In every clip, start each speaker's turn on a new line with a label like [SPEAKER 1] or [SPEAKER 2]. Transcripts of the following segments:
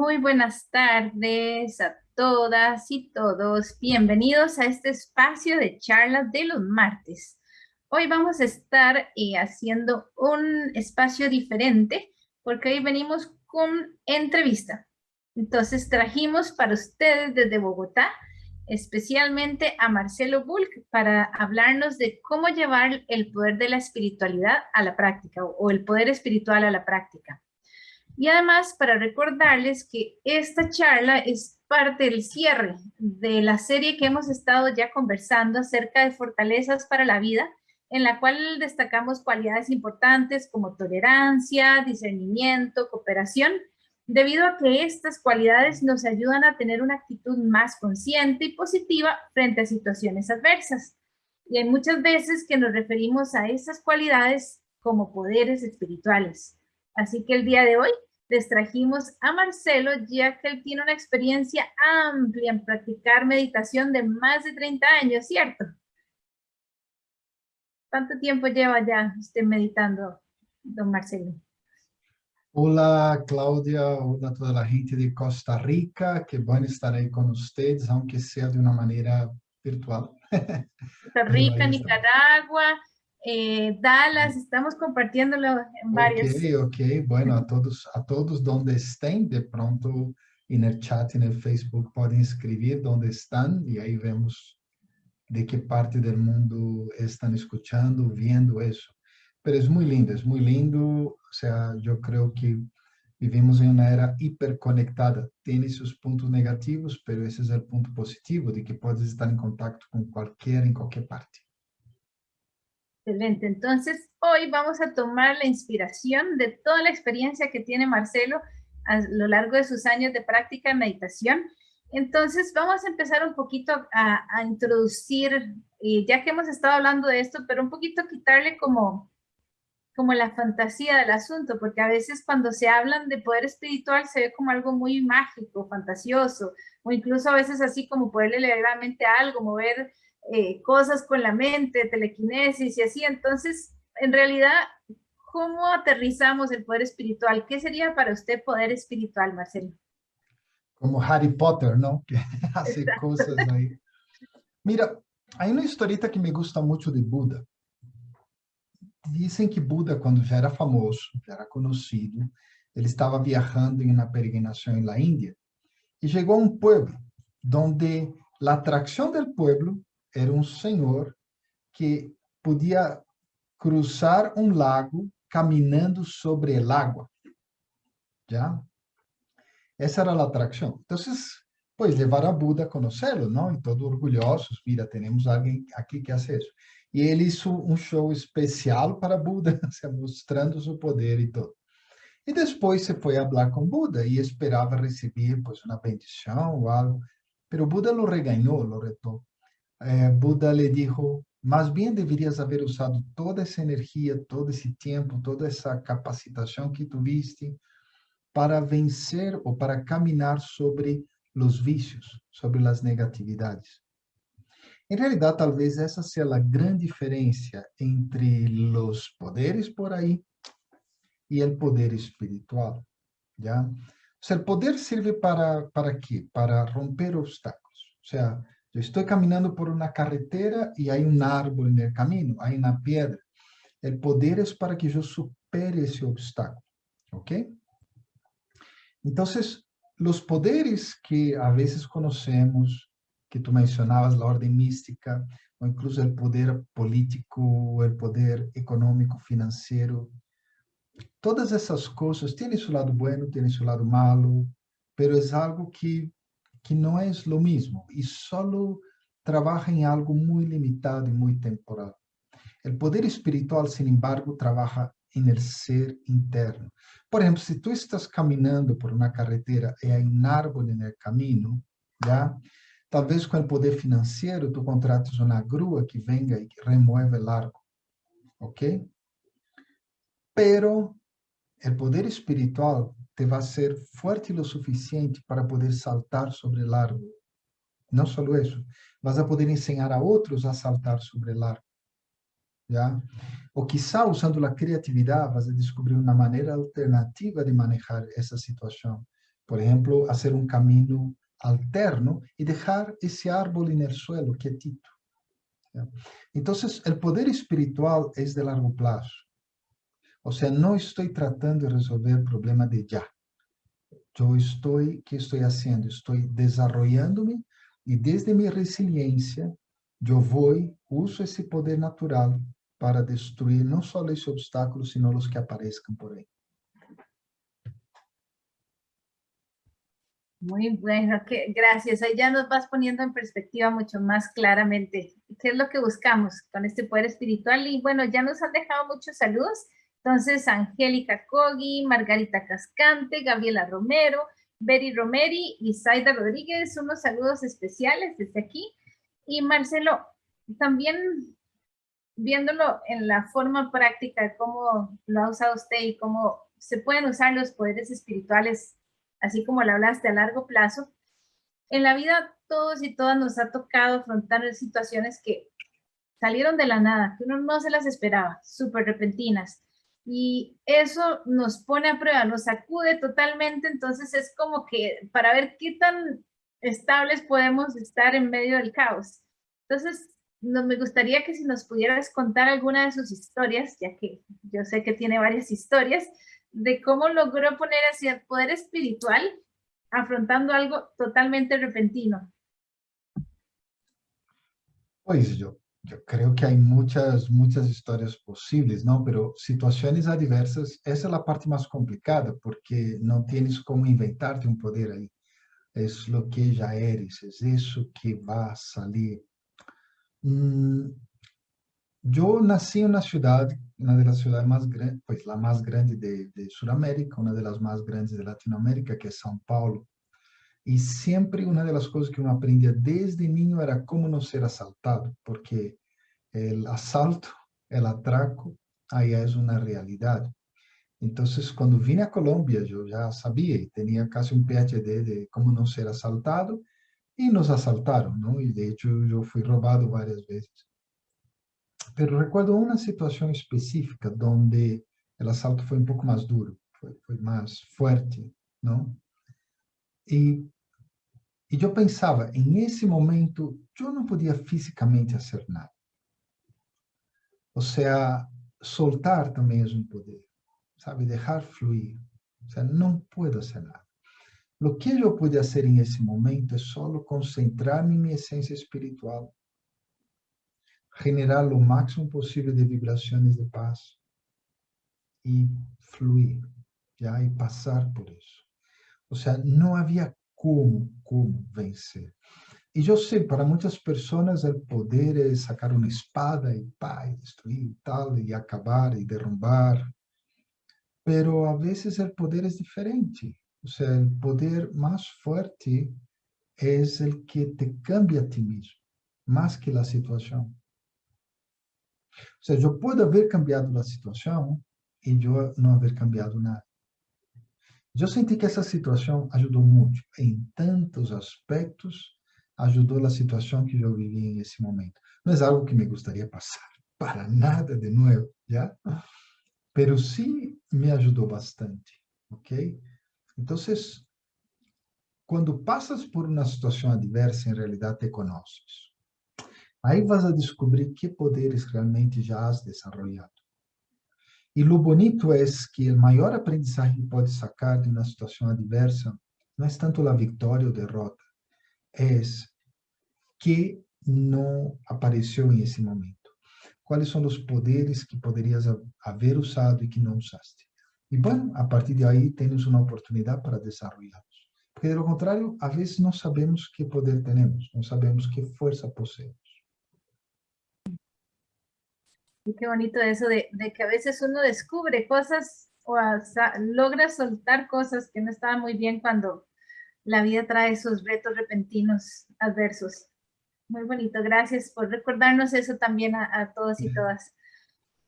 [SPEAKER 1] Muy buenas tardes a todas y todos. Bienvenidos a este espacio de charlas de los martes. Hoy vamos a estar eh, haciendo un espacio diferente porque hoy venimos con entrevista. Entonces trajimos para ustedes desde Bogotá especialmente a Marcelo Bulk para hablarnos de cómo llevar el poder de la espiritualidad a la práctica o el poder espiritual a la práctica. Y además para recordarles que esta charla es parte del cierre de la serie que hemos estado ya conversando acerca de fortalezas para la vida, en la cual destacamos cualidades importantes como tolerancia, discernimiento, cooperación, debido a que estas cualidades nos ayudan a tener una actitud más consciente y positiva frente a situaciones adversas. Y hay muchas veces que nos referimos a esas cualidades como poderes espirituales. Así que el día de hoy les trajimos a Marcelo, ya que él tiene una experiencia amplia en practicar meditación de más de 30 años, ¿cierto? ¿Cuánto tiempo lleva ya usted meditando, don Marcelo?
[SPEAKER 2] Hola, Cláudia. Hola a toda a gente de Costa Rica. Que bom estar aí com vocês, aunque seja de uma maneira virtual.
[SPEAKER 1] Costa Rica, Nicaragua, eh, Dallas, estamos compartiéndolo en varios.
[SPEAKER 2] Ok, ok. Bueno, a todos, a todos donde estén, de pronto en el chat, en el Facebook, pueden escribir donde están y ahí vemos de qué parte del mundo están escuchando, viendo eso. Pero es muy lindo, es muy lindo. O sea, yo creo que vivimos en una era hiperconectada. Tiene sus puntos negativos, pero ese es el punto positivo, de que puedes estar en contacto con cualquiera en cualquier parte.
[SPEAKER 1] Excelente. Entonces, hoy vamos a tomar la inspiración de toda la experiencia que tiene Marcelo a lo largo de sus años de práctica de meditación. Entonces, vamos a empezar un poquito a, introducir, y ya que hemos estado hablando de esto, pero un poquito quitarle como como la fantasía del asunto, porque a veces cuando se hablan de poder espiritual se ve como algo muy mágico, fantasioso, o incluso a veces así como poderle leer la algo, mover eh, cosas con la mente, telequinesis y así. Entonces, en realidad, ¿cómo aterrizamos el poder espiritual? ¿Qué sería para usted poder espiritual, Marcelo?
[SPEAKER 2] Como Harry Potter, ¿no? Que hace cosas ahí. Mira, hay una historieta que me gusta mucho de Buda. Dizem que Buda, quando já era famoso, já era conhecido, ele estava viajando em uma peregrinação na Índia e chegou a um pueblo onde a atração do pueblo era um senhor que podia cruzar um lago caminhando sobre o água. Já? Essa era a atração. Então, pois, levar a Buda a conhecê-lo, não? E todos orgulhosos, mira, temos alguém aqui que faz isso. E ele hizo um show especial para Buda, mostrando seu poder e tudo. E depois se foi falar com Buda e esperava receber pois, uma bendição ou algo. Pero Buda lo regañou, lo retou. Eh, Buda le dijo, más bien deverías haber usado toda essa energia, todo esse tempo, toda essa capacitação que tuviste para vencer ou para caminhar sobre os vícios, sobre as negatividades. Em realidade, talvez essa seja a grande diferença entre os poderes por aí e o poder espiritual, já? O poder serve para para quê? Para romper obstáculos. O sea, eu estou caminhando por uma carretera e há um árvore no caminho, há uma pedra. O poder é para que eu supere esse obstáculo, ¿ok? Então, os poderes que a vezes conhecemos que tú mencionabas, la orden mística, o incluso el poder político, el poder económico, financiero. Todas essas coisas têm seu lado bueno, têm seu lado malo, pero é algo que, que não é o mesmo e só trabalha em algo muito limitado e muito temporal. O poder espiritual, sin embargo, trabalha em ser interno. Por exemplo, se tu estás caminhando por uma carretera e há um árvore no caminho, já Talvez com o poder financeiro, tu contrates uma grua que venga e remove o largo. ¿Ok? Pero o poder espiritual te vai ser forte o suficiente para poder saltar sobre o largo. Não só isso, vas a poder ensinar a outros a saltar sobre o largo. Já? Ou quizá usando a criatividade, vas a descobrir uma maneira alternativa de manejar essa situação por ejemplo, hacer un camino alterno y dejar ese árbol el suelo quietito. Entonces, el poder espiritual es de largo plazo. O sea, no estoy tratando de resolver el problema de ya. Yo estoy, ¿qué estoy haciendo? Estoy desarrollándome y desde mi resiliencia, yo voy, uso ese poder natural para destruir no solo ese obstáculo, sino los que aparezcan por ahí.
[SPEAKER 1] Muy bueno, que, gracias. Ahí ya nos vas poniendo en perspectiva mucho más claramente qué es lo que buscamos con este poder espiritual. Y bueno, ya nos han dejado muchos saludos. Entonces, Angélica Cogi, Margarita Cascante, Gabriela Romero, Betty Romeri y Zaida Rodríguez, unos saludos especiales desde aquí. Y Marcelo, también viéndolo en la forma práctica, cómo lo ha usado usted y cómo se pueden usar los poderes espirituales, así como lo hablaste a largo plazo, en la vida todos y todas nos ha tocado afrontar situaciones que salieron de la nada, que uno no se las esperaba, súper repentinas. Y eso nos pone a prueba, nos sacude totalmente, entonces es como que para ver qué tan estables podemos estar en medio del caos. Entonces, nos, me gustaría que si nos pudieras contar alguna de sus historias, ya que yo sé que tiene varias historias, de cómo logró poner hacia el poder espiritual afrontando algo totalmente repentino.
[SPEAKER 2] Pues yo, yo creo que hay muchas, muchas historias posibles, ¿no? Pero situaciones adversas, esa es la parte más complicada, porque no tienes como inventarte un poder ahí. Es lo que ya eres, es eso que va a salir. Mm, yo nací en una ciudad, una de las ciudades más grandes, pues la más grande de, de Sudamérica, una de las más grandes de Latinoamérica, que es São Paulo. Y siempre una de las cosas que uno aprendía desde niño era cómo no ser asaltado, porque el asalto, el atraco, ahí es una realidad. Entonces, cuando vine a Colombia, yo ya sabía y tenía casi un PhD de cómo no ser asaltado, y nos asaltaron, ¿no? Y de hecho yo fui robado varias veces. Pero recuerdo una situación específica donde el asalto fue un poco más duro, fue, fue más fuerte, ¿no? Y, y yo pensaba, en ese momento, yo no podía físicamente hacer nada. O sea, soltar también es un poder, ¿sabe? Dejar fluir. O sea, no puedo hacer nada. Lo que eu pude fazer em esse momento é só concentrar-me em minha essência espiritual, generar o máximo possível de vibrações de paz e fluir, já, e passar por isso. Ou seja, não havia como, como vencer. E eu sei, para muitas pessoas, o poder é sacar uma espada e pá, e destruir e tal, e acabar e derrubar. Pero a vezes o poder é diferente. O sea, el poder más fuerte es el que te cambia a ti mismo, más que la situación. O sea, yo puedo haber cambiado la situación y yo no haber cambiado nada. Yo sentí que esa situación ayudó mucho, en tantos aspectos, ayudó la situación que yo viví en ese momento. No es algo que me gustaría pasar para nada de nuevo, ¿ya? Pero sí me ayudó bastante, ¿ok? Entonces, cuando pasas por una situación adversa, en realidad te conoces. Aí vas a descobrir que poderes realmente já has desarrollado. E lo bonito é que o maior aprendizagem que pode sacar de uma situação adversa não é tanto a vitória ou derrota, é que não apareceu em esse momento. Quais são os poderes que poderias haver usado e que não usaste? Y bueno, a partir de ahí tenemos una oportunidad para desarrollarlos. Porque de lo contrario, a veces no sabemos qué poder tenemos, no sabemos qué fuerza poseemos.
[SPEAKER 1] Y qué bonito eso de, de, que a veces uno descubre cosas o logra soltar cosas que no estaban muy bien cuando la vida trae esos retos repentinos adversos. Muy bonito, gracias por recordarnos eso también a, a todos y todas.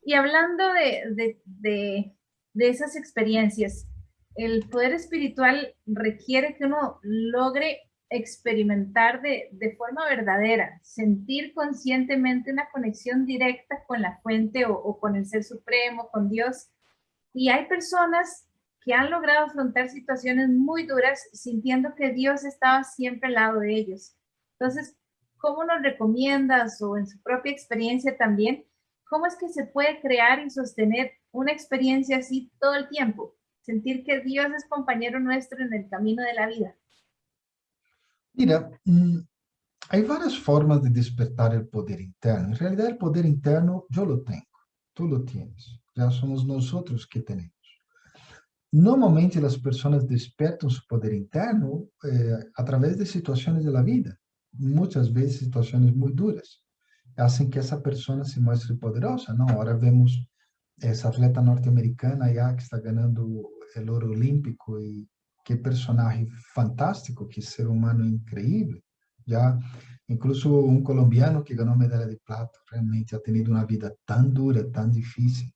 [SPEAKER 1] Y hablando de, de, de de esas experiencias. El poder espiritual requiere que uno logre experimentar de, de, forma verdadera, sentir conscientemente una conexión directa con la fuente o, o, con el ser supremo, con Dios. Y hay personas que han logrado afrontar situaciones muy duras sintiendo que Dios estaba siempre al lado de ellos. Entonces, ¿cómo nos recomiendas o en su propia experiencia también, cómo es que se puede crear y sostener una experiencia así todo el tiempo? Sentir que Dios es compañero nuestro en el camino de la vida.
[SPEAKER 2] Mira, mm, hay varias formas de despertar el poder interno. En realidad el poder interno yo lo tengo, tú lo tienes, ya somos nosotros que tenemos. Normalmente as pessoas despertam seu poder interno eh, de situações da vida, muitas vezes situações muito duras, assim que essa pessoa se mostre poderosa. Não, agora vemos essa atleta norte-americana já que está ganhando o ouro olímpico e que personagem fantástico, que ser humano incrível. Já, incluso um colombiano que ganhou medalha de prata, realmente ha tenido uma vida tão dura, tão difícil.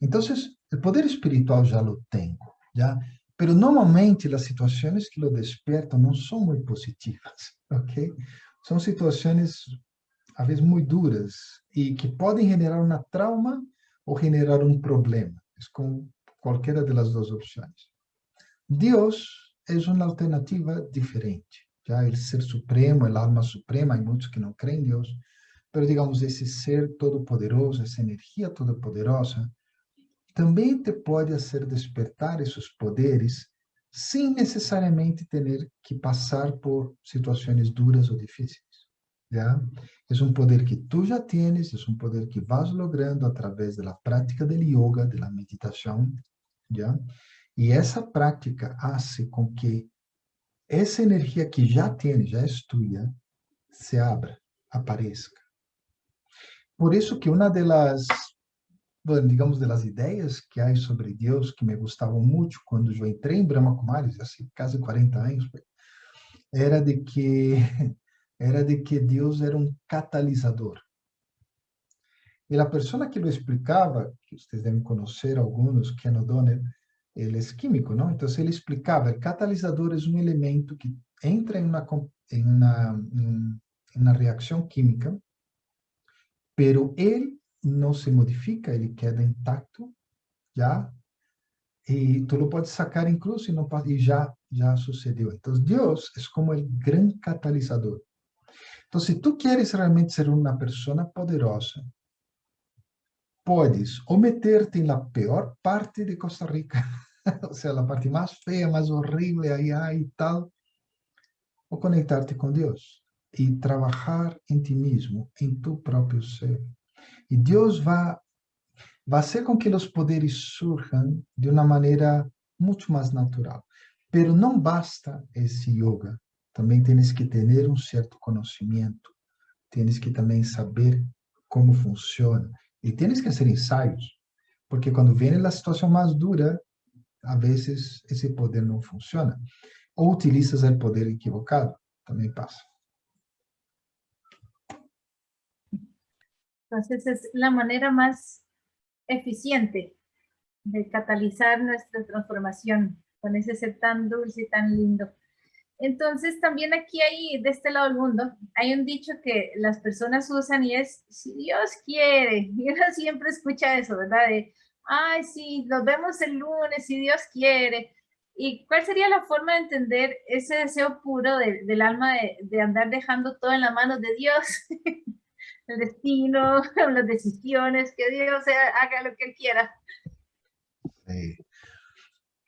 [SPEAKER 2] Então, o poder espiritual já lo tenho, já. Pero normalmente as situações que lo despertam não são muito positivas, ok? São situações, às vezes, muito duras e que podem generar uma trauma ou generar um problema. É com qualquer das duas opções. Dios es una alternativa diferente. Ya el ser supremo, el alma suprema, hay muchos que no creen en Dios, pero digamos, ese ser todopoderoso, esa energía todopoderosa, también te puede hacer despertar esos poderes sin necesariamente tener que pasar por situaciones duras o difíciles. ¿ya? Es un poder que tú ya tienes, es un poder que vas logrando a través de la práctica del yoga, de la meditación, ¿ya? E essa prática faz com que essa energia que já tens, já é tua, se abra, apareça. Por isso que uma bueno, digamos, das ideias que há sobre Deus que me gostavam muito quando eu entrei em Brahma Kumaris, assim, quase 40 anos, era de que era de que Deus era um catalisador. E a pessoa que lo explicava, que vocês devem conhecer alguns, Ken O'Donnell, ele é químico, não? Então ele explicava, catalisador é um elemento que entra em uma em uma, em uma reação química, pero ele não se modifica, ele queda intacto, já, e tu lo pode sacar incluso e, não, e já, já sucedeu. Então, Deus é como o grande catalisador. Então, se tu queres realmente ser uma pessoa poderosa, podes ou meter-te na pior parte de Costa Rica, ou seja, a parte mais feia, mais horrível, aí, aí e tal, ou conectar-te com Deus e trabalhar em ti mesmo, em tu próprio ser. E Deus vai, vai fazer com que os poderes surjam de uma maneira muito mais natural. Pero não basta esse yoga. Também tens que ter um certo conhecimento. Tens que também saber como funciona. E tens que fazer ensaios. Porque quando vem a situação mais dura, a vezes esse poder não funciona. Ou utilizas o poder equivocado, também passa.
[SPEAKER 1] Entonces es la manera más eficiente de catalizar nuestra transformación con ese ser tan dulce y tan lindo. Entonces también aquí hay, de este lado del mundo, hay un dicho que las personas usan y es, si Dios quiere, y uno siempre escucha eso, ¿verdad? De, ay, sí, nos vemos el lunes, si Dios quiere. ¿Y cuál sería la forma de entender ese deseo puro del alma de, andar dejando todo en las manos de Dios? el destino, las decisiones, que Dios haga lo que Él quiera.
[SPEAKER 2] Sí.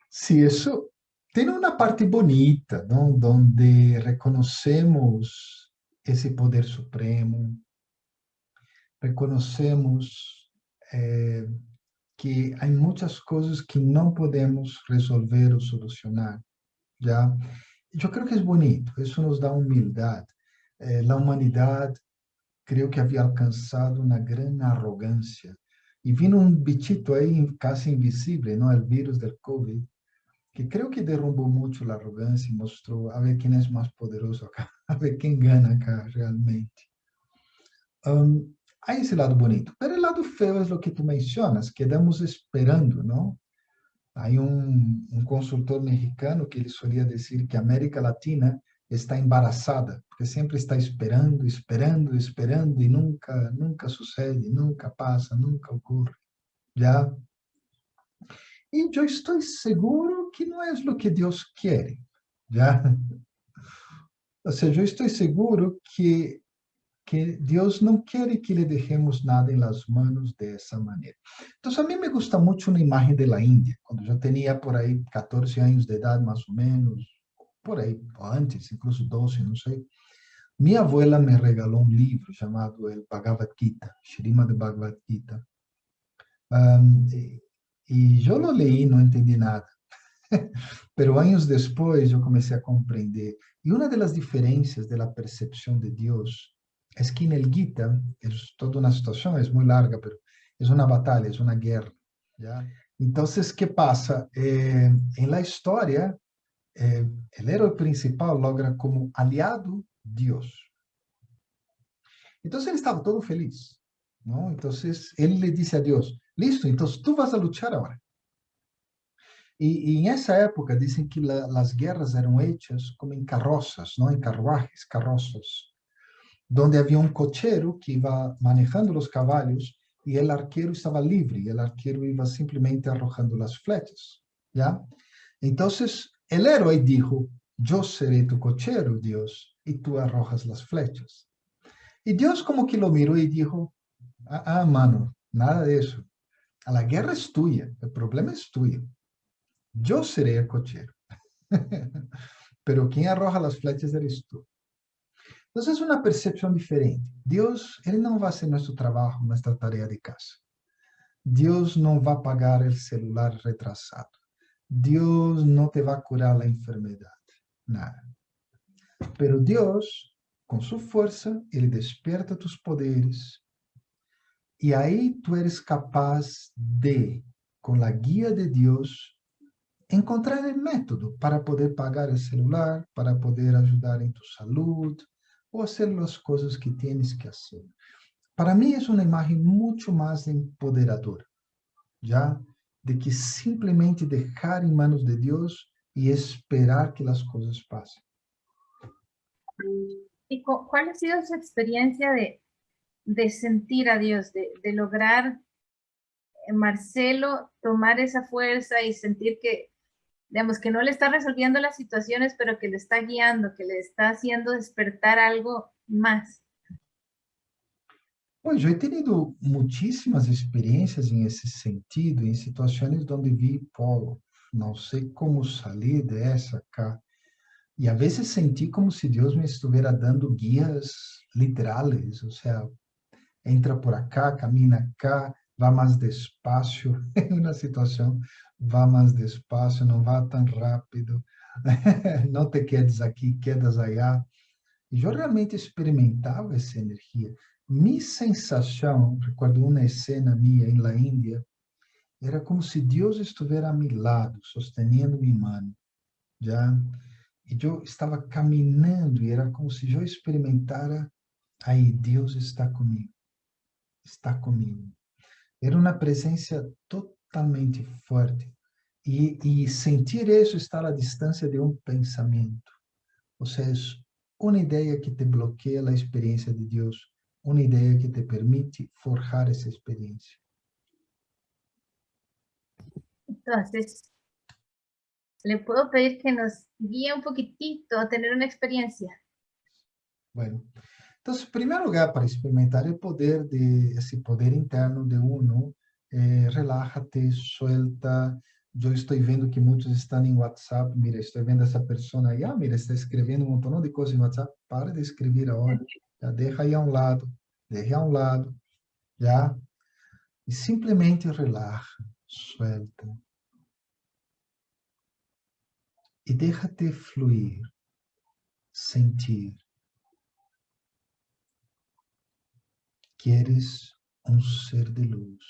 [SPEAKER 2] sí, eso tiene una parte bonita, ¿no? Donde reconocemos ese poder supremo, reconocemos eh, que hay muchas cosas que no podemos resolver o solucionar, ¿ya? Yo creo que es bonito, eso nos da humildad. Eh, la humanidad creio que havia alcançado uma grande arrogância. E vindo um bichito aí, quase invisível, não? O vírus do Covid, que creio que derrubou muito a arrogância e mostrou a ver quem é mais poderoso acá, a ver quem ganha acá realmente. Um, há esse lado bonito. Mas o lado feio é o que tu mencionas, quedamos esperando, não? Há um, um consultor mexicano que ele solia dizer que a América Latina está embaraçada, porque sempre está esperando, esperando, esperando e nunca, nunca sucede, nunca passa, nunca ocorre. Já? E eu estou seguro que não é o que Deus quer, já? Ou seja, eu estou seguro que que Dios no quiere que le dejemos nada en las manos de esa manera. Entonces a mí me gusta mucho una imagen de la India, cuando yo tenía por ahí 14 años de edad más o menos, por ahí antes, incluso 12, no sé. Mi abuela me regaló un libro llamado el Bhagavad Gita, Srimad Bhagavad Gita. Y, y yo lo leí, no entendí nada. Pero años después yo comencé a comprender. Y una de las diferencias de la percepción de Dios el Gita es toda una situación, es muy larga, pero es una batalla, es una guerra. ¿ya? Entonces, ¿qué pasa? Eh, en la historia, eh, el héroe principal logra como aliado Dios. Entonces, él estaba todo feliz. ¿no? Entonces, él le dice a Dios, listo, entonces tú vas a luchar ahora. Y, y en esa época dicen que la, las guerras eran hechas como en carrozas, ¿no? En carruajes, carrozas donde había un cochero que iba manejando los caballos y el arquero estaba libre, y el arquero iba simplemente arrojando las flechas, ¿ya? Entonces el héroe dijo, yo seré tu cochero, Dios, y tú arrojas las flechas. Y Dios como que lo miró y dijo, ah, ah mano, nada de eso. La guerra es tuya, el problema es tuyo. Yo seré el cochero. Pero quien arroja las flechas eres tú. Entonces es una percepción diferente. Dios, Él no va a hacer nuestro trabajo, nuestra tarea de casa. Dios no va a pagar el celular retrasado. Dios no te va a curar la enfermedad. Nada. Pero Dios, con su fuerza, Él despierta tus poderes. Y ahí tú eres capaz de, con la guía de Dios, encontrar el método para poder pagar el celular, para poder ayudar en tu salud, o hacer las cosas que tienes que hacer. Para mí es una imagen mucho más empoderadora, ¿ya? De que simplemente dejar en manos de Dios y esperar que las cosas pasen.
[SPEAKER 1] ¿Y cuál ha sido su experiencia de, de sentir a Dios, de, de lograr, eh, Marcelo, tomar esa fuerza y sentir que digamos, que no le está resolviendo las situaciones, pero que le está guiando, que le está haciendo despertar algo más.
[SPEAKER 2] Pois eu he tenido muitíssimas experiências em esse sentido, em situações onde vi, pô, não sei como sair dessa cá. E a vezes senti como se Deus me estivesse dando guias literais, ou seja, entra por acá, camina cá, vá mais despacio em uma situação, vá mais despacio, não vá tão rápido, não te quedes aqui, quedas allá. E eu realmente experimentava essa energia. Minha sensação, recordo uma cena minha em La Índia, era como se Deus estivesse a meu lado, sustentando minha mão, já. E eu estava caminhando e era como se eu experimentara, aí Deus está comigo, está comigo. Era uma presença totalmente forte. E, e sentir isso estar à distância de um pensamento. Ou seja, uma ideia que te bloqueia a experiência de Deus, uma ideia que te permite forjar essa experiência.
[SPEAKER 1] Então, le puedo pedir que nos guíe un poquitito a tener una experiencia.
[SPEAKER 2] Bueno, Entonces, en primer lugar, para experimentar el poder de ese poder interno de uno, eh, relájate, suelta. Yo estoy viendo que muchos están en WhatsApp. Mira, estoy viendo a esa persona ahí. Ah, mira, está escribiendo un montón de cosas en WhatsApp. Para de escribir ahora. Ya deja ahí a un lado. Deja a un lado. Ya. Y simplemente relaja, suelta. Y déjate fluir, sentir. Que eres um ser de luz,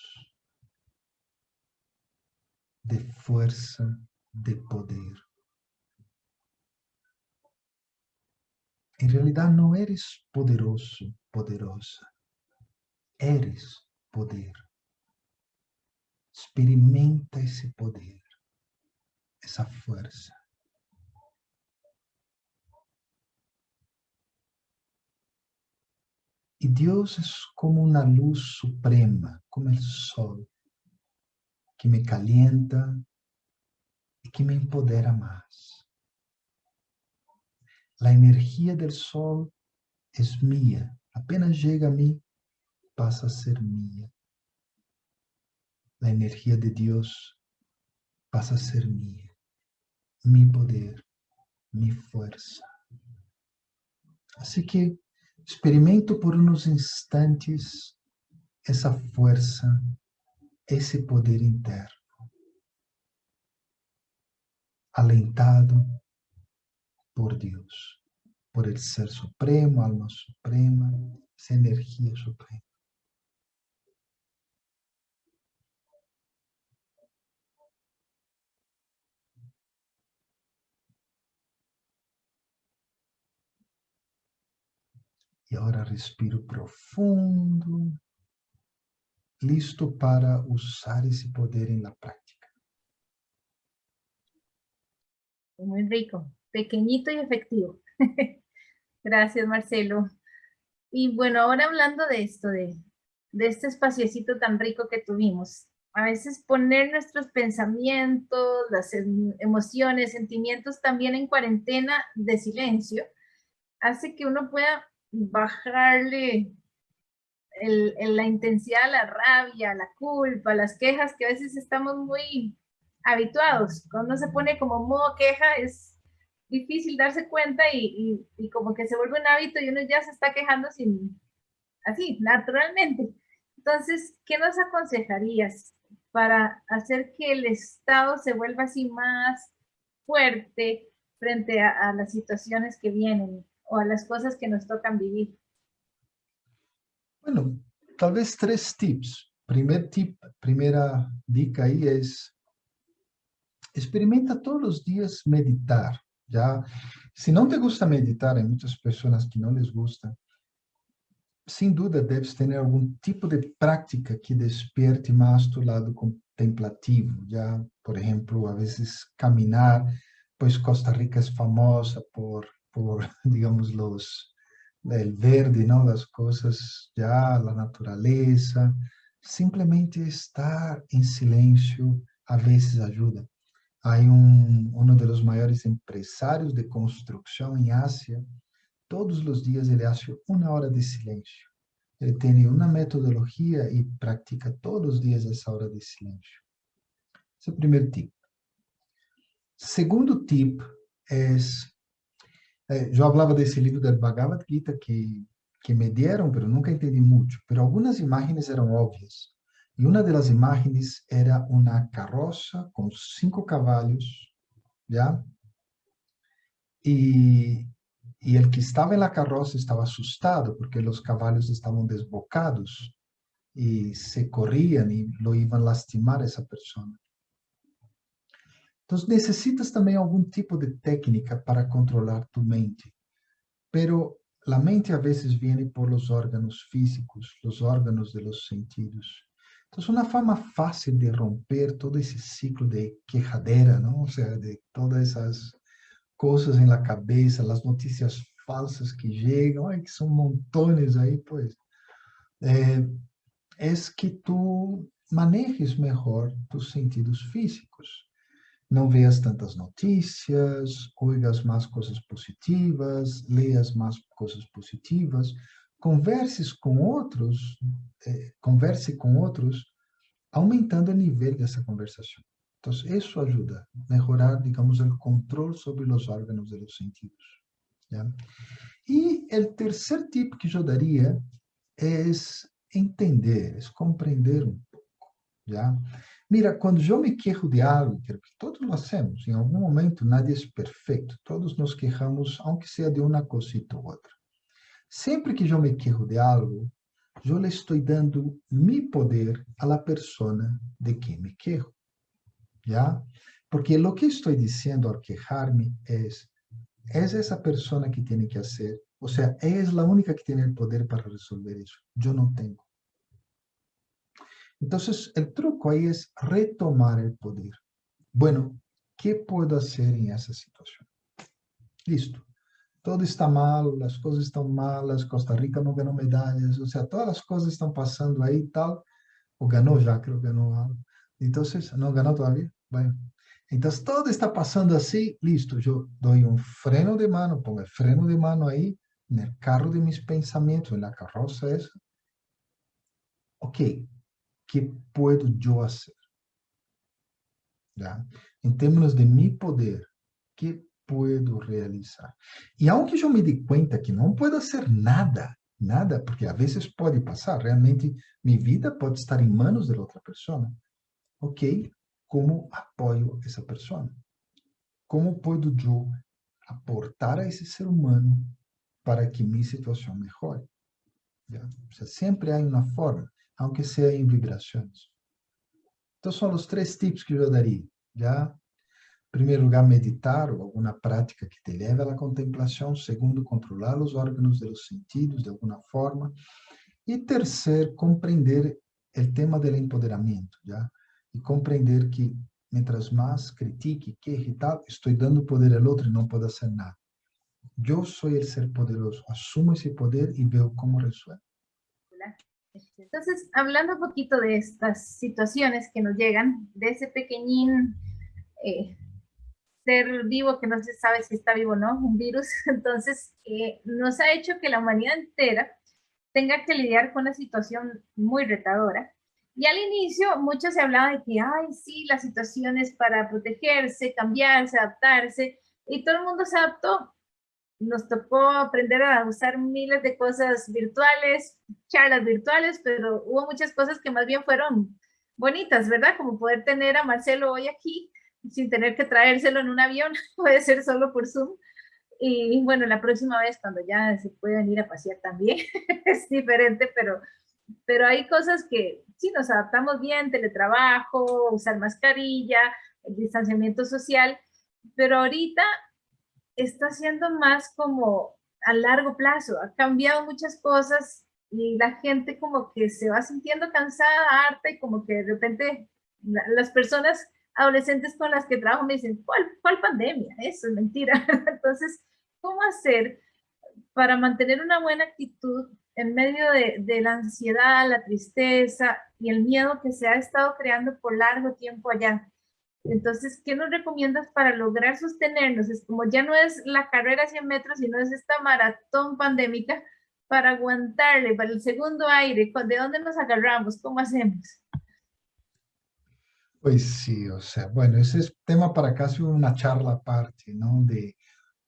[SPEAKER 2] de força, de poder. Em realidade, não eres poderoso, poderosa. Eres poder. Experimenta esse poder, essa força. E Deus é como uma luz suprema, como o sol, que me calienta, y que me empodera más. La energía del sol es mía. Apenas llega a mí, pasa a ser mía. La energía de Dios pasa a ser mía. Mi poder, mi fuerza. Así que experimento por unos instantes essa força, esse poder interno. Alentado por Deus, por el Ser Supremo, Alma Suprema, essa energia suprema. E agora respiro profundo listo para usar ese poder en la práctica.
[SPEAKER 1] Muy rico, pequeñito y efectivo. Gracias, Marcelo. Y bueno, ahora hablando de esto, de, de este espaciocito tan rico que tuvimos, a veces poner nuestros pensamientos, las em, emociones, sentimientos también en cuarentena de silencio, hace que uno pueda bajarle el, la intensidad, la rabia, la culpa, las quejas, que a veces estamos muy habituados. Cuando se pone como modo queja, es difícil darse cuenta y, y, como que se vuelve un hábito y uno ya se está quejando sin, así, naturalmente. Entonces, ¿qué nos aconsejarías para hacer que el Estado se vuelva así más fuerte frente a, a las situaciones que vienen o a las cosas que nos tocan vivir?
[SPEAKER 2] Bueno, tal vez tres tips. Primer tip, primera dica ahí es, experimenta todos los días meditar. Ya, si no te gusta meditar, hay muchas personas que no les gusta, sin duda debes tener algún tipo de práctica que despierte más tu lado contemplativo, ya, por ejemplo, a veces caminar, pues Costa Rica es famosa por por digamos, os el verde, ¿no? Las cosas ya, la naturaleza. Simplemente estar en silencio a veces ayuda. Hay un, uno de los mayores empresarios de construcción en Asia, todos los días ele hace una hora de silencio. Ele tem uma metodologia e pratica todos os dias essa hora de silêncio. Esse é o primeiro tip. Segundo tip é eh, yo hablaba de ese libro del Bhagavad Gita que, que me dieron, pero nunca entendí mucho. Pero algunas imágenes eran obvias. Y una de las imágenes era una carroza con cinco caballos, ¿ya? Y, y el que estaba en la carroza estaba asustado porque los caballos estaban desbocados y se corrían y lo iban a lastimar a esa persona. Então, necessitas também algum tipo de técnica para controlar tu mente. Pero a mente a vezes vem por los órganos físicos, los órganos de los sentidos. Então, uma forma fácil de romper todo esse ciclo de quejadera, não? Ou seja, de todas essas coisas em la cabeça, as notícias falsas que chegam, ai, que são montones aí, pois. É, é que tu manejes melhor tus sentidos físicos não veas tantas notícias, oigas mais coisas positivas, leias mais coisas positivas, converses com outros, eh, converse com outros, aumentando o nível dessa conversação. Então, isso ajuda a melhorar, digamos, o controle sobre os órgãos dos sentidos. ¿ya? E o terceiro tipo que eu daria é entender, é compreender um pouco. ¿ya? Mira, quando eu me quejo de algo, que todos lo hacemos, em algum momento nadie é perfeito, todos nos quejamos, aunque seja de uma cosita ou outra. Sempre que eu me quejo de algo, eu le estou dando mi poder a la persona de quem me quejo. ¿Ya? Porque lo que estou dizendo ao quejar-me é: é essa pessoa que tem que fazer, ou seja, é a única que tem o poder para resolver isso. Eu não tenho. Entonces, el truco ahí es retomar el poder. Bueno, ¿qué puedo hacer en esa situación? Listo. Todo está mal, las cosas están malas, Costa Rica no ganó medallas, o sea, todas las cosas están pasando ahí tal, o ganó ya, creo que ganó algo. Entonces, ¿no ganó todavía? Bueno. Então, todo está passando assim, listo, eu dou um freno de mano, pongo o freno de mano aí, no carro de mis pensamentos, na carroça essa. Ok, que puedo eu fazer? ¿Ya? Em termos de mi poder, que puedo realizar? E aunque eu me dê conta que não puedo fazer nada, nada, porque a vezes pode passar, realmente minha vida pode estar em manos de outra pessoa. Ok, como apoio essa pessoa? Como puedo eu aportar a esse ser humano para que minha situação melhore? Sea, sempre há uma forma, aunque seja em vibrações. Então, são os três tips que eu daria. Já, em primeiro lugar, meditar ou alguma prática que te leve à contemplação. Segundo, controlar os órgãos dos sentidos de alguma forma. E terceiro, compreender o tema do empoderamento. Já? e compreender que, mientras mais critique, queje tal, estou dando poder ao outro e não posso fazer nada. Eu sou o ser poderoso, assumo esse poder e veo como resuelvo.
[SPEAKER 1] Entonces, hablando un poquito de estas situaciones que nos llegan, de ese pequeñín eh, ser vivo que no se sabe si está vivo o no, un virus, entonces eh, nos ha hecho que la humanidad entera tenga que lidiar con una situación muy retadora y al inicio mucho se hablaba de que, ay, sí, la situación es para protegerse, cambiarse, adaptarse, y todo el mundo se adaptó. Nos tocó aprender a usar miles de cosas virtuales, charlas virtuales, pero hubo muchas cosas que más bien fueron bonitas, ¿verdad? Como poder tener a Marcelo hoy aquí sin tener que traérselo en un avión, puede ser solo por Zoom. Y bueno, la próxima vez cuando ya se puedan ir a pasear también, es diferente, pero pero hay cosas que sí nos adaptamos bien, teletrabajo, usar mascarilla, el distanciamiento social, pero ahorita está siendo más como a largo plazo, ha cambiado muchas cosas y la gente como que se va sintiendo cansada, harta y como que de repente las personas adolescentes con las que trabajo me dicen, ¿cuál, cuál pandemia? Eso es mentira. Entonces, ¿cómo hacer para mantener una buena actitud en medio de, de, la ansiedad, la tristeza y el miedo que se ha estado creando por largo tiempo allá. Entonces, ¿qué nos recomiendas para lograr sostenernos? Es como ya no es la carrera a 100 metros, sino es esta maratón pandémica para aguantarle, para el segundo aire. ¿De dónde nos agarramos? ¿Cómo hacemos?
[SPEAKER 2] Pues sí, o sea, bueno, ese es tema para casi una charla aparte, ¿no? De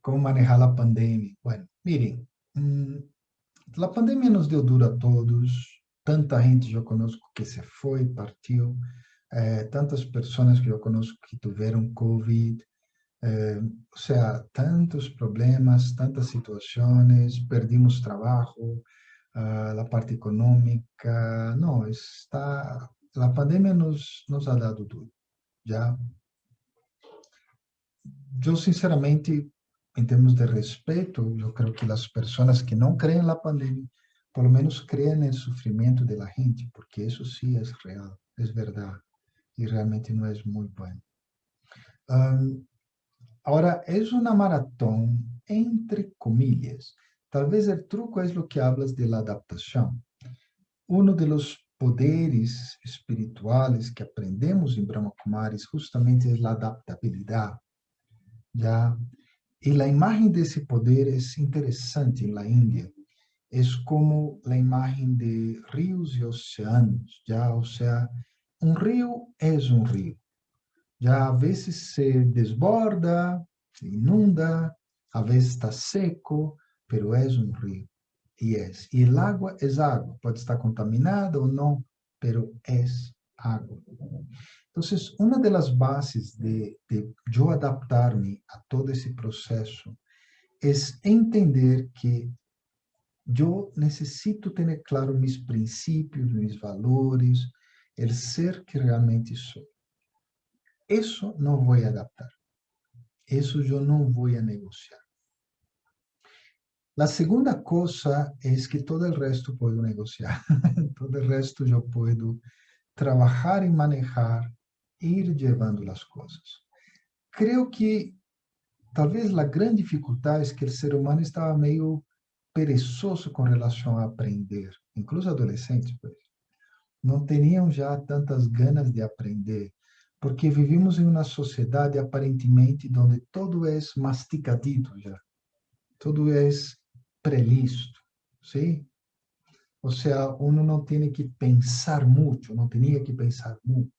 [SPEAKER 2] cómo manejar la pandemia. Bueno, miren, mmm, a pandemia nos deu duro a todos, tanta gente eu conosco que se foi, partiu, eh, tantas personas que yo conozco que tuvieron COVID, eh, o sea, tantos problemas, tantas situaciones, perdimos trabajo, uh, la parte económica, no, está, la pandemia nos, nos ha dado duro, ¿ya? Yo sinceramente, en términos de respeto, yo creo que las personas que no creen en la pandemia, por lo menos creen en el sufrimiento de la gente, porque eso sí es real, es verdad y realmente no es muy bueno. Ahora, es una maratón entre comillas. Tal vez el truco es lo que hablas de la adaptación. Uno de los poderes espirituales que aprendemos en Brahma Kumaris justamente es la adaptabilidad. ¿ya? Y la imagen de ese poder es interesante en la India. Es como la imagen de ríos y océanos, ¿ya? O sea, um rio é um rio. Já às vezes se desborda, se inunda, às vezes está seco, pero é um rio. E é. E água é água. Pode estar contaminada ou não, pero é água. Entonces, una de las bases de, de yo adaptarme a todo ese proceso es entender que yo necesito tener claro mis principios, mis valores, el ser que realmente soy. Eso no voy a adaptar. Eso yo no voy a negociar. La segunda cosa es que todo el resto puedo negociar. todo el resto yo puedo trabajar y manejar ir levando as coisas. Creio que talvez a grande dificuldade é que o ser humano estava meio perezoso com relação a aprender, incluso adolescentes, pues. Não tinham já tantas ganas de aprender, porque vivimos em uma sociedade aparentemente onde todo é masticadito já, tudo é prelisto, sim? Ou seja, uno não tem que pensar muito, não tinha que pensar muito.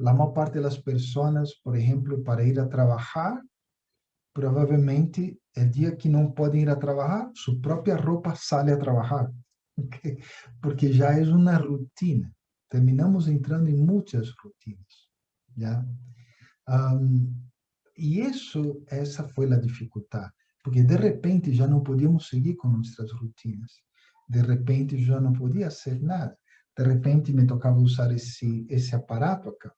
[SPEAKER 2] A maior parte das pessoas, por exemplo, para ir a trabalhar, provavelmente o dia que não podem ir a trabalhar, sua própria roupa sale a trabalhar, porque já é uma rotina. Terminamos entrando em muitas rotinas, já. Um, e isso, essa foi a dificuldade, porque de repente já não podíamos seguir com nossas rotinas. De repente já não podia ser nada. De repente me tocava usar esse esse aparato acá.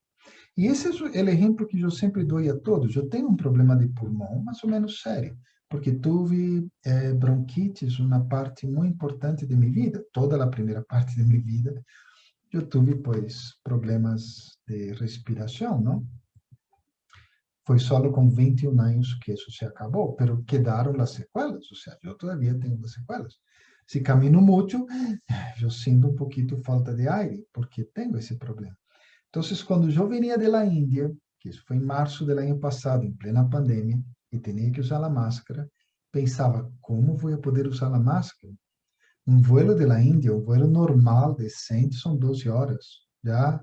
[SPEAKER 2] E esse é o exemplo que eu sempre dou a todos. Eu tenho um problema de pulmão, mais ou menos sério, porque tive eh, bronquites uma parte muito importante de minha vida, toda a primeira parte de minha vida. Eu tive, pois, problemas de respiração, não? Foi só com 21 anos que isso se acabou, mas quedaram as sequelas, ou seja, eu todavia tenho as sequelas. Se camino muito, eu sinto um pouquinho falta de aire, porque tenho esse problema. Então, quando eu venia da Índia, que isso foi em março do ano passado, em plena pandemia, e tinha que usar a máscara, pensava, como vou poder usar a máscara? Um vuelo da Índia, um vuelo normal, decente, são 12 horas, já,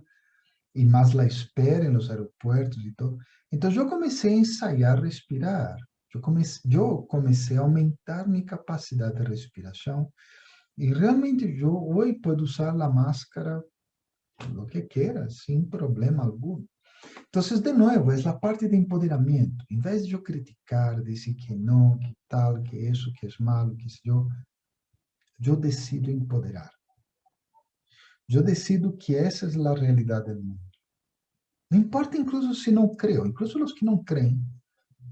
[SPEAKER 2] e mais a espera nos aeroportos e tudo. Então, eu comecei a ensaiar respirar. Eu comecei, eu comecei a aumentar minha capacidade de respiração, e realmente eu hoje posso usar a máscara lo que quiera, sin problema alguno. Entonces, de nuevo, es la parte de empoderamiento. En vez de yo criticar, decir que no, que tal, que eso, que es malo, que yo, yo decido empoderar. Yo decido que esa es la realidad del mundo. No importa incluso si no creo, incluso los que no creen,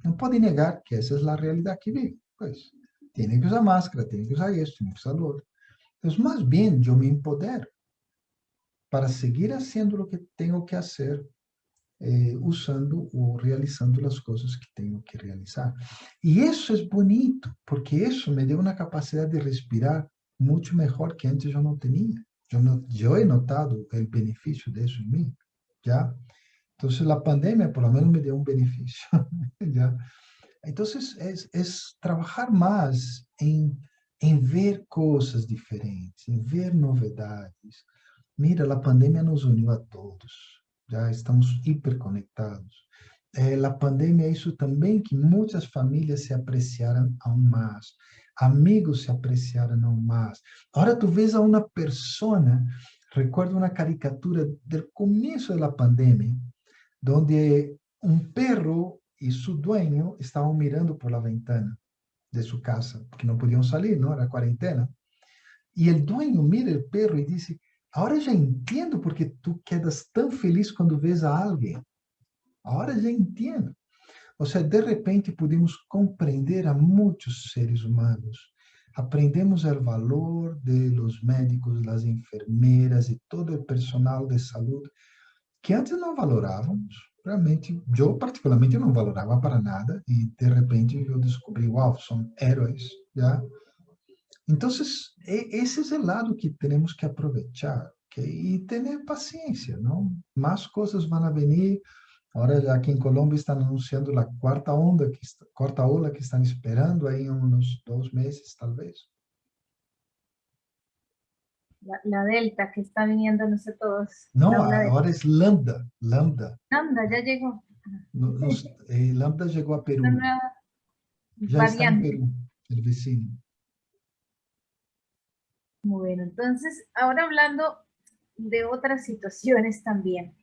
[SPEAKER 2] no pueden negar que esa es la realidad que viven. Pues, tienen que usar máscara, tienen que usar esto, tienen que usar lo otro. Entonces, más bien, yo me empodero para seguir fazendo o que tenho que fazer, eh, usando ou realizando as coisas que tenho que realizar. E isso é bonito, porque isso me deu uma capacidade de respirar muito melhor que antes eu não tinha. Eu, não, eu he notado o benefício disso em mim, já. Então, a pandemia, por lo menos, me deu um benefício, já. Então, é, é trabalhar mais em, em ver coisas diferentes, em ver novidades, Mira, a pandemia nos uniu a todos, já estamos hiperconectados. Eh, a pandemia isso também que muitas famílias se apreciaram aún mais, amigos se apreciaram aún mais. Agora tu vês a uma persona, recuerdo uma caricatura do começo da pandemia, onde um perro e seu dueño estavam mirando por la ventana de sua casa, porque não podiam sair, não era quarentena. E o dueño mira o perro e diz: Agora já entendo porque tu quedas tão feliz quando vês a alguém. Agora já entendo. Ou seja, de repente podemos compreender a muitos seres humanos. Aprendemos o valor de los médicos, das enfermeiras e todo o personal de saúde que antes não valorávamos. Realmente, eu particularmente não valorava para nada e de repente eu descobri, uau, são heróis, já. Entonces, e-, ese es el lado que tenemos que aprovechar ¿okay? y tener paciencia, ¿no? Más cosas van a venir. Ahora ya aquí en Colombia están anunciando la cuarta onda, que está, cuarta ola que están esperando ahí en unos dos meses tal vez.
[SPEAKER 1] La, la, delta que está viniendo, no sé todos.
[SPEAKER 2] No, ahora es lambda, lambda.
[SPEAKER 1] Lambda, ya llegó.
[SPEAKER 2] Eh, lambda llegó a Perú. La ya variante. está en Perú, el vecino.
[SPEAKER 1] Bueno, entonces, ahora hablando de otras situaciones también.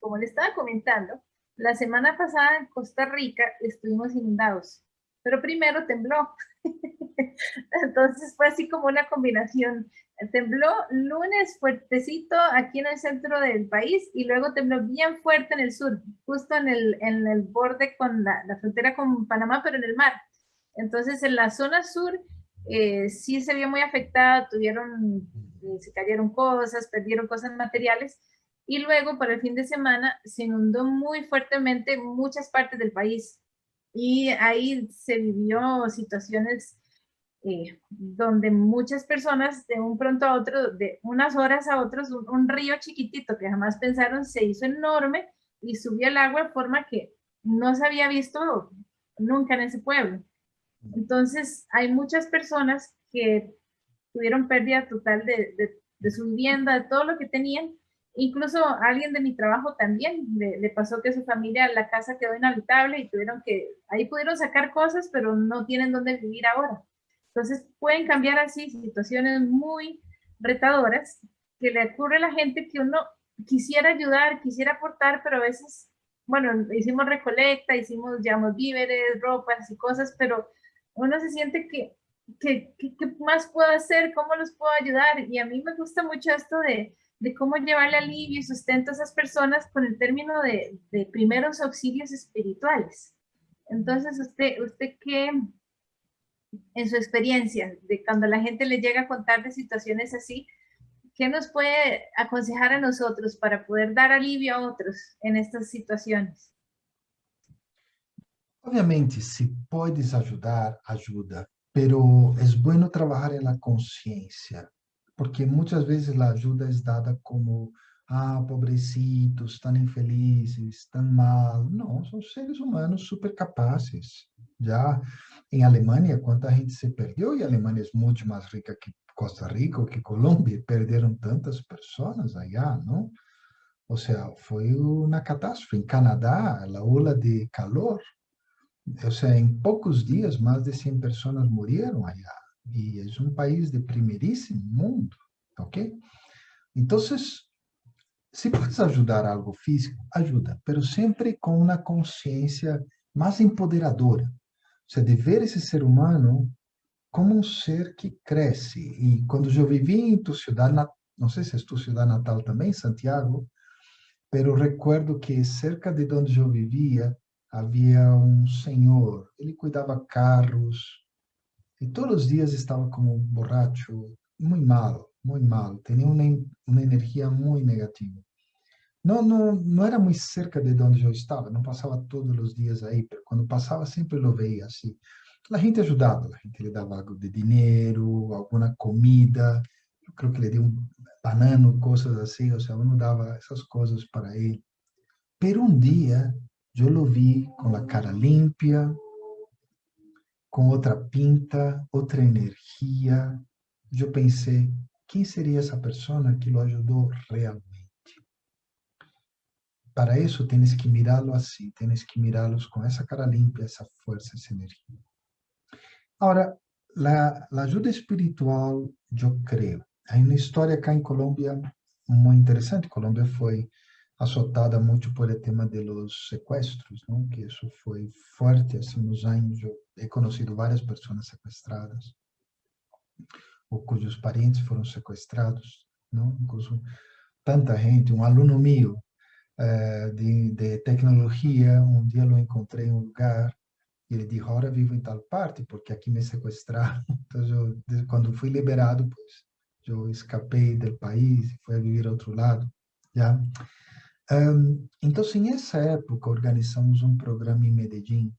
[SPEAKER 1] Como le estaba comentando, la semana pasada en Costa Rica estuvimos inundados, pero primero tembló. Entonces fue así como una combinación. Tembló lunes fuertecito aquí en el centro del país y luego tembló bien fuerte en el sur, justo en el, en el borde con la, la frontera con Panamá, pero en el mar. Entonces en la zona sur eh, sí se vio muy afectada, tuvieron, eh, se cayeron cosas, perdieron cosas materiales, y luego para el fin de semana se inundó muy fuertemente muchas partes del país. Y ahí se vivió situaciones eh, donde muchas personas de un pronto a otro, de unas horas a otros, un, río chiquitito que jamás pensaron se hizo enorme y subió el agua de forma que no se había visto nunca en ese pueblo. Entonces, hay muchas personas que tuvieron pérdida total de, de, su vivienda, de todo lo que tenían. Incluso alguien de mi trabajo también le, pasó que su familia, la casa quedó inhabitable y tuvieron que, ahí pudieron sacar cosas, pero no tienen dónde vivir ahora. Entonces, pueden cambiar así situaciones muy retadoras que le ocurre a la gente que uno quisiera ayudar, quisiera aportar, pero a veces, bueno, hicimos recolecta, hicimos, digamos, víveres, ropas y cosas, pero uno se siente que, ¿qué más puedo hacer? ¿Cómo los puedo ayudar? Y a mí me gusta mucho esto de, de cómo llevarle alivio y sustento a esas personas con el término de, de primeros auxilios espirituales. Entonces, ¿usted, usted qué, en su experiencia, de cuando la gente le llega a contar de situaciones así, ¿qué nos puede aconsejar a nosotros para poder dar alivio a otros en estas situaciones?
[SPEAKER 2] Obviamente, si puedes ayudar, ayuda, pero es bueno trabajar en la conciencia, porque muchas veces la ayuda es dada como, ah, pobrecitos, tan infelices, tan mal. No, son seres humanos super capaces. Ya en Alemania, cuánta gente se perdió, y Alemania es mucho más rica que Costa Rica que Colombia, perderam tantas pessoas allá, não? Ou seja, foi uma catástrofe. Em Canadá, a ola de calor, ou seja, em poucos dias, mais de 100 pessoas morreram allá. E é um país de primeiríssimo mundo, ok? Então, se podes ajudar algo físico, ajuda, mas sempre com uma consciência mais empoderadora. Seja, de ver esse ser humano como um ser que cresce. E quando eu vivi em tua cidade, não sei se é tua cidade natal também, Santiago, pero recuerdo que cerca de onde eu vivia havia um senhor, ele cuidava carros, e todos os dias estava como borracho, muito mal, muito mal, tinha uma, uma energia muito negativa. Não, não, não era muito cerca de onde eu estava, não passava todos os dias aí, mas quando passava sempre eu veia assim. A gente ajudava, a gente lhe dava algo de dinheiro, alguma comida, eu creio que lhe deu um banano, coisas assim, ou seja, eu não dava essas coisas para ele. Pero um dia, eu o vi com a cara limpa, com outra pinta, outra energia. Eu pensei, quem seria essa pessoa que o ajudou realmente? Para isso, tens que mirá-lo assim, tens que mirá-los com essa cara limpa, essa força, essa energia. Agora, a ajuda espiritual, eu creio. Há uma história cá em Colômbia muito interessante. Colômbia foi assotada muito por o tema dos sequestros, não? que isso foi forte assim nos anos. Eu he conhecido várias pessoas sequestradas, ou cujos parentes foram sequestrados, não? Incluso tanta gente. Um aluno meu eh, de, de tecnologia, um dia eu encontrei em um lugar e ele disse, agora vivo em tal parte, porque aqui me sequestraram. Então, eu, quando fui liberado, pois, eu escapei do país e fui a viver a outro lado. Já? Um, então, em essa época, organizamos um programa em Medellín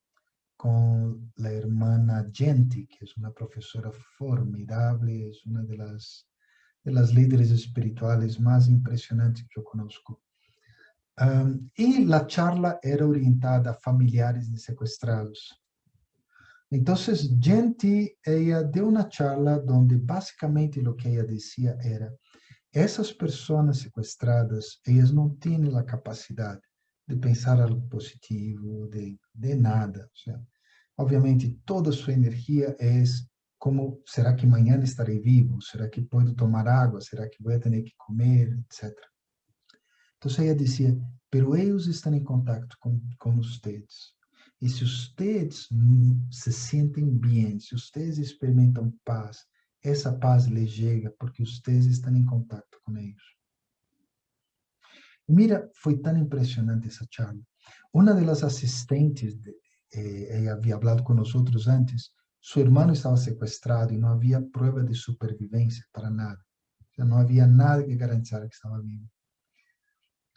[SPEAKER 2] con la hermana Genti, que es una profesora formidable, es una de las, de las líderes espirituales más impresionantes que yo conozco. Um, y la charla era orientada a familiares de secuestrados. Entonces, Genti, ella dio una charla donde básicamente lo que ella decía era, essas pessoas sequestradas, elas não têm a capacidade de pensar algo positivo, de, de nada. Obviamente, toda sua energia é como, será que amanhã estarei vivo? Será que posso tomar água? Será que vou ter que comer? Etc. Então, ela dizia, pero eles estão em contato com, com vocês. E se vocês se sentem bem, se vocês experimentam paz, essa paz lhes chega porque vocês estão em contato com eles. Mira, foi tão impressionante essa charla. Uma das assistentes, eh, ela havia falado com nós antes, seu irmão estava sequestrado e não havia prova de sobrevivência para nada. Não havia nada que garantisse que estava vivo.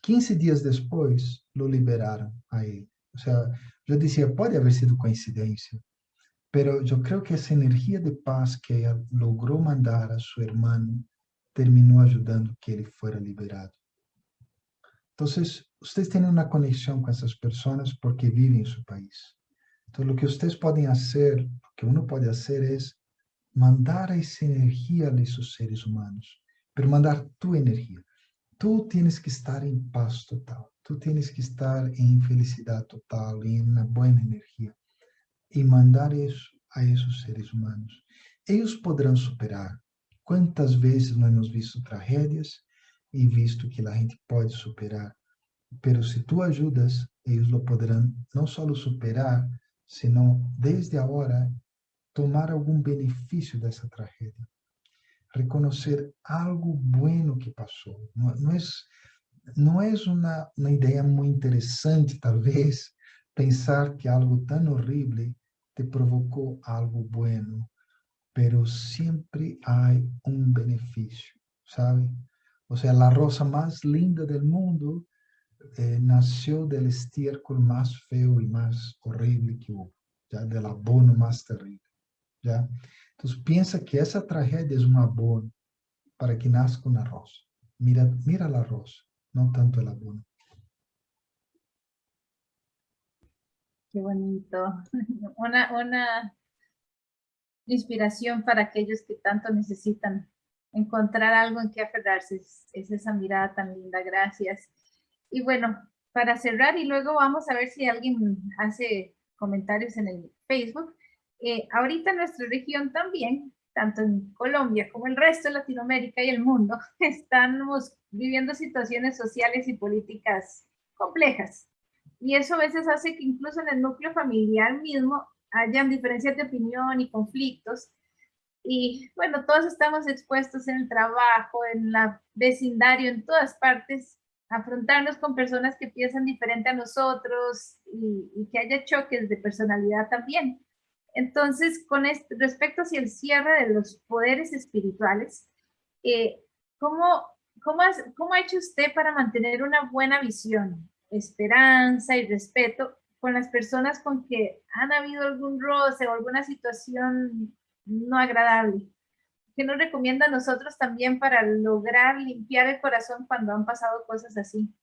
[SPEAKER 2] 15 dias depois, lo liberaram a ele. Ou seja, eu dizia, pode haver sido coincidência, Pero yo creo que esa energia de paz que ella logró mandar a su hermano terminó ayudando que él fuera liberado. Entonces, ustedes tienen una conexión con esas personas porque viven en su país. Entonces, lo que ustedes pueden hacer, lo que uno puede hacer es mandar esa energía a esos seres humanos, pero mandar tu energía. Tú tienes que estar en paz total, tú tienes que estar en felicidad total, en una buena energía. E mandar isso a esses seres humanos. Eles poderão superar. Quantas vezes nós temos visto tragédias e visto que a gente pode superar, pero se tu ajudas, eles lo poderão não só superar, senão desde agora tomar algum benefício dessa tragédia. Reconhecer algo bueno que passou. Não, não é, não é uma, uma ideia muito interessante, talvez, pensar que algo tão horrível te provocó algo bueno, pero siempre hay un beneficio, ¿sabe? O sea, la rosa más linda del mundo eh, nació del estiércol más feo y más horrible que hubo, ¿ya? del abono más terrible. ¿ya? Entonces piensa que esa tragedia es un abono para que nazca una rosa. Mira, mira la rosa, no tanto el abono.
[SPEAKER 1] Qué bonito. Una, una inspiración para aquellos que tanto necesitan encontrar algo en que aferrarse. Es, es esa mirada tan linda. Gracias. Y bueno, para cerrar y luego vamos a ver si alguien hace comentarios en el Facebook. Eh, ahorita en nuestra región también, tanto en Colombia como el resto de Latinoamérica y el mundo, estamos viviendo situaciones sociales y políticas complejas. Y eso a veces hace que incluso en el núcleo familiar mismo hayan diferencias de opinión y conflictos. Y bueno, todos estamos expuestos en el trabajo, en la vecindario, en todas partes, afrontarnos con personas que piensan diferente a nosotros y, que haya choques de personalidad también. Entonces, con este, respecto hacia el cierre de los poderes espirituales, eh, ¿cómo, cómo, ¿cómo ha hecho usted para mantener una buena visión, esperanza y respeto con las personas con que han habido algún roce o alguna situación no agradable? ¿Qué nos recomienda a nosotros también para lograr limpiar el corazón cuando han pasado cosas así?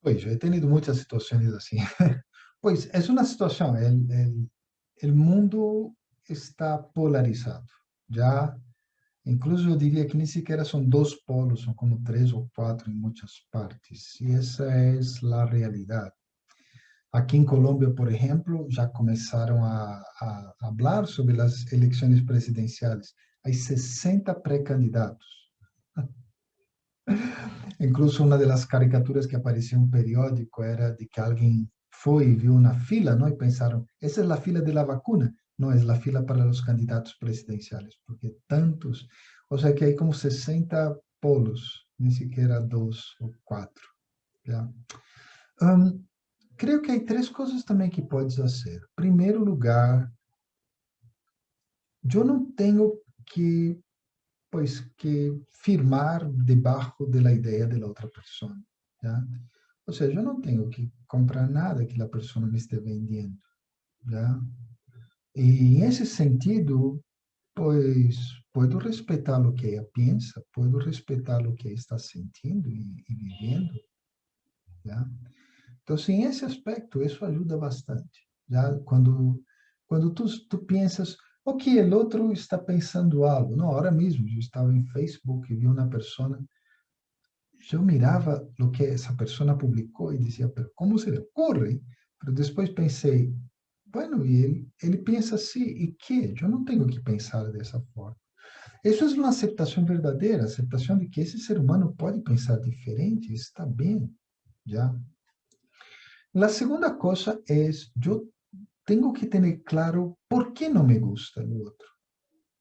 [SPEAKER 2] Pues yo he tenido muchas situaciones así. Pues es una situación, el, el, el mundo está polarizado. Ya, incluso yo diría que ni siquiera son dos polos, son como tres o cuatro en muchas partes. Y esa es la realidad. Aqui em Colômbia, por exemplo, já começaram a, a, a falar sobre as eleições presidenciais. Há 60 pré-candidatos. Incluso uma das caricaturas que aparecia em um periódico era de que alguém foi e viu na fila, não? e pensaram, essa é a fila de la vacuna. Não, é a fila para os candidatos presidenciais, porque tantos, ou seja, que há como 60 polos, nem sequer dois ou quatro. Já? Um, creio que há três coisas também que podes fazer. Primeiro lugar, eu não tenho que, pois, que firmar debaixo da ideia da outra pessoa. Já? Ou seja, eu não tenho que comprar nada que a pessoa me esteja vendendo. Já? E, nesse sentido, pois, posso respeitar o que ela pensa, posso respeitar o que ela está sentindo e, e vivendo. Já? Então, sim, esse aspecto, isso ajuda bastante. Já quando quando tu, tu pensas, ok, o outro está pensando algo. Não, agora mesmo, eu estava em Facebook e vi uma pessoa, eu mirava o que essa pessoa publicou e dizia, como se lhe ocorre? Mas depois pensei, bueno, e ele, ele pensa assim, e que? Eu não tenho que pensar dessa forma. Isso é uma aceitação verdadeira, aceitação de que esse ser humano pode pensar diferente, está bem, já. La segunda cosa es, yo tengo que tener claro por qué no me gusta el otro.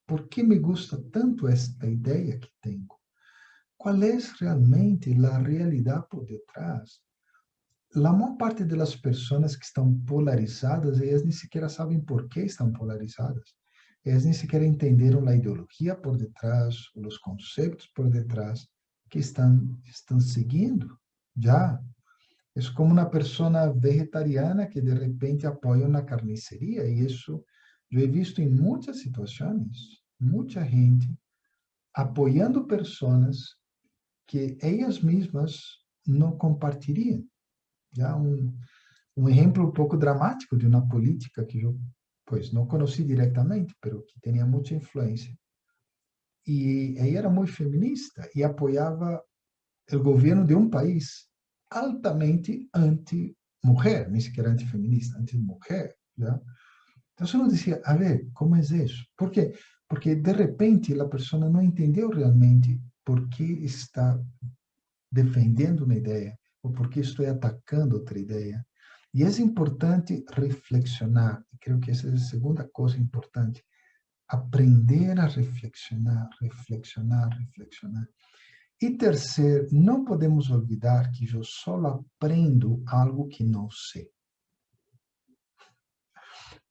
[SPEAKER 2] ¿Por qué me gusta tanto esta idea que tengo? ¿Cuál es realmente la realidad por detrás? La mayor parte de las personas que están polarizadas, ellas ni siquiera saben por qué están polarizadas. Ellas ni siquiera entendieron la ideología por detrás, los conceptos por detrás que están, están siguiendo. Ya, é como uma pessoa vegetariana que de repente apoia uma carniceria, e isso eu he visto em muitas situações, muita gente apoiando pessoas que elas mesmas não compartilhariam. Já um, um exemplo um pouco dramático de uma política que eu, pois, não conheci diretamente, mas que tinha muita influência. E ela era muito feminista e apoiava o governo de um país altamente anti-mulher, nem sequer antifeminista, anti-mulher. Então, eu dizia, a ver, como é isso? Por quê? Porque, de repente, a pessoa não entendeu realmente por que está defendendo uma ideia ou por que estou atacando outra ideia. E é importante reflexionar, e creio que essa é a segunda coisa importante, aprender a reflexionar, reflexionar, reflexionar. E terceiro, não podemos olvidar que eu só aprendo algo que não sei.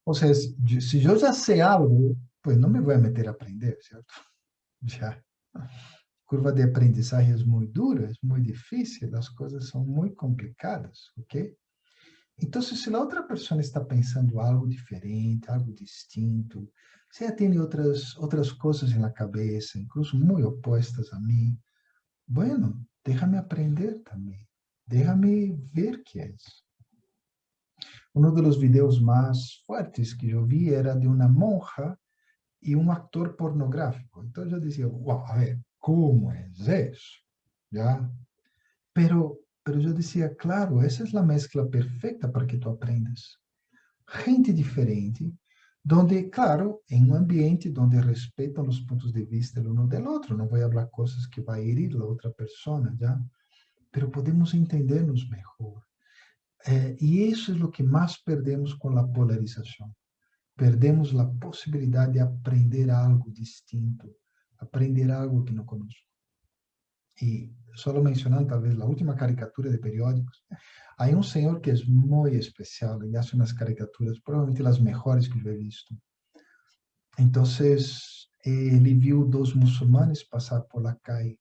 [SPEAKER 2] Ou seja, se eu já sei algo, pois não me vou meter a aprender, certo? Já. Curva de aprendizagem é muito dura, é muito difícil, as coisas são muito complicadas, ok? Então, se a outra pessoa está pensando algo diferente, algo distinto, se ela tem outras, outras coisas na cabeça, incluso muito opostas a mim, bueno, déjame aprender também. Déjame ver que é isso. Um dos vídeos mais fortes que eu vi era de uma monja e um ator pornográfico. Então eu dizia, uau, a ver, como es eso, ¿ya? Pero, pero yo decía, claro, esa es la mezcla perfecta para que tú aprendas. Gente diferente, donde, claro, en un ambiente donde respetan los puntos de vista el uno del otro, no voy a hablar cosas que va a herir la otra persona, ¿ya? Pero podemos entendernos mejor. Eh, y eso es lo que más perdemos con la polarización. Perdemos la posibilidad de aprender algo distinto, aprender algo que no conozco. Y solo mencionando tal vez la última caricatura de periódicos, hay un señor que es muy especial y hace unas caricaturas, probablemente las mejores que yo he visto. Entonces, él vio dos musulmanes pasar por la calle.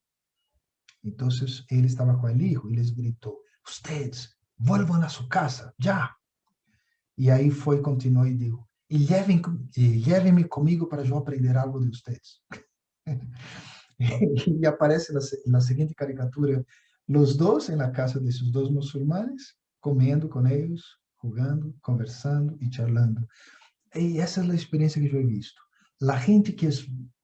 [SPEAKER 2] Entonces, él estaba con el hijo y les gritó, ustedes, vuelvan a su casa, ya. Y ahí fue, continuó y dijo, y, llévenme conmigo para yo aprender algo de ustedes. e aparece na, na seguinte caricatura, os dois na casa desses dois muçulmanes, comendo com eles, jogando, conversando e charlando. E essa é a experiência que eu visto. A gente que é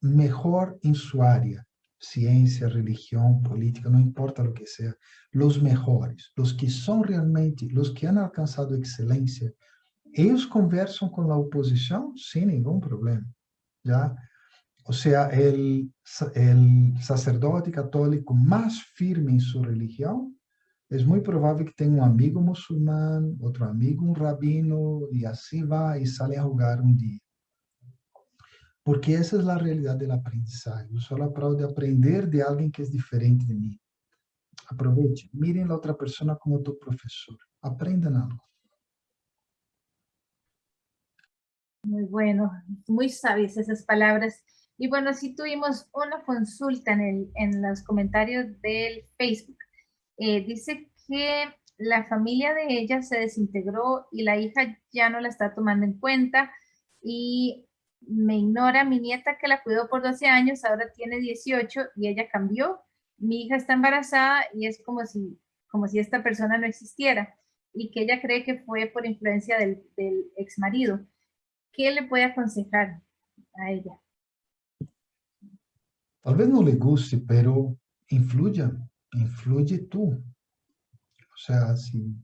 [SPEAKER 2] melhor em sua área, ciência, religião, política, não importa o que seja, os melhores, os que são realmente, os que han alcançado excelência, eles conversam com a oposição sem nenhum problema. Já o sea, el, el sacerdote católico más firme en su religión, es muy probable que tenga un amigo musulmán, otro amigo, un rabino, y así va y sale a jugar un día. Porque essa é a realidade do aprendizagem. Eu sou prova de aprender de alguém que é diferente de mim. Aproveite, mirem a outra pessoa como tu professor. Aprendam algo.
[SPEAKER 1] Muy bueno, muy sabias esas palabras. Y bueno, sí tuvimos una consulta en, el, en los comentarios del Facebook. Eh, dice que la familia de ella se desintegró y la hija ya no la está tomando en cuenta y me ignora mi nieta que la cuidó por 12 años, ahora tiene 18 y ella cambió. Mi hija está embarazada y es como si, como si esta persona no existiera y que ella cree que fue por influencia del, del ex marido. ¿Qué le puede aconsejar a ella?
[SPEAKER 2] Tal vez no le guste, pero influya, influye tú. O sea, si,